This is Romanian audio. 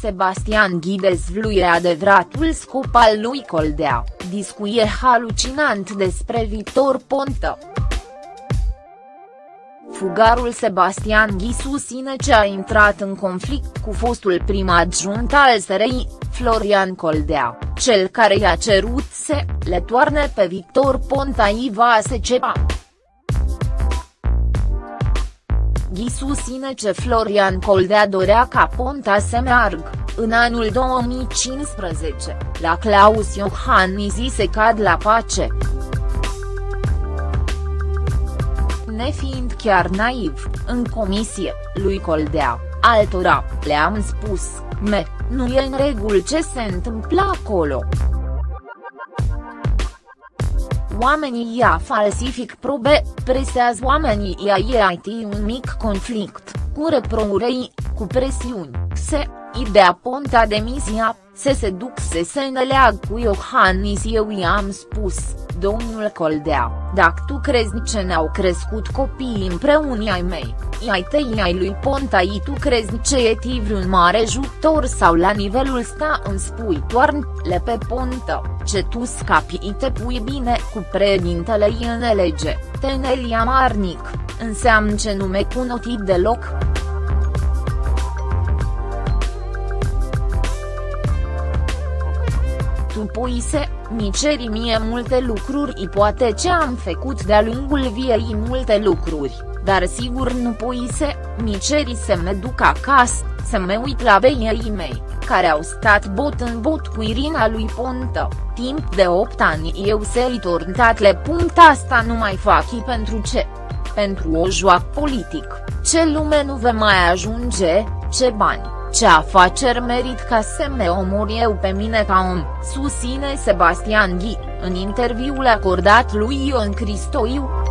Sebastian Ghi dezvluie adevăratul scop al lui Coldea, discuie halucinant despre Victor Ponta. Fugarul Sebastian Ghi susține ce a intrat în conflict cu fostul prim adjunct al SRI, Florian Coldea, cel care i-a cerut să le toarne pe Victor Ponta Iva Secepa. Ghi susține ce Florian Coldea dorea ca Ponta să meargă, în anul 2015, la Claus Iohannis se cad la pace. Nefiind chiar naiv, în comisie, lui Coldea, altora, le-am spus, me, nu e în regulă ce se întâmplă acolo oamenii ia falsific probe, presează oamenii ia IT un mic conflict, cu reprourei, cu presiuni, se, idea ponta demisia, se se duc să se îneleag cu Iohannis eu i-am spus, domnul Coldea, dacă tu crezi ce ne-au crescut copiii împreună ai mei, ai tăi ai lui Ponta i tu crezi ce e ti vreun mare jucător sau la nivelul sta îmi spui le pe Ponta, ce tu scapi i te pui bine cu președintele în lege, Tenelia Marnic, înseamnă ce nu me cunoti deloc. Tu poise, mi ceri mie multe lucruri i poate ce am făcut de-a lungul viei multe lucruri, dar sigur nu poise, mi ceri să me duc acasă, să mă uit la beii mei, care au stat bot în bot cu Irina lui Ponta, timp de 8 ani eu se-i torntat le punct asta nu mai fac și pentru ce? Pentru o joacă politic, ce lume nu ve mai ajunge, ce bani ce afaceri merit ca să me omor eu pe mine ca om, susține Sebastian Ghi, în interviul acordat lui Ion Cristoiu.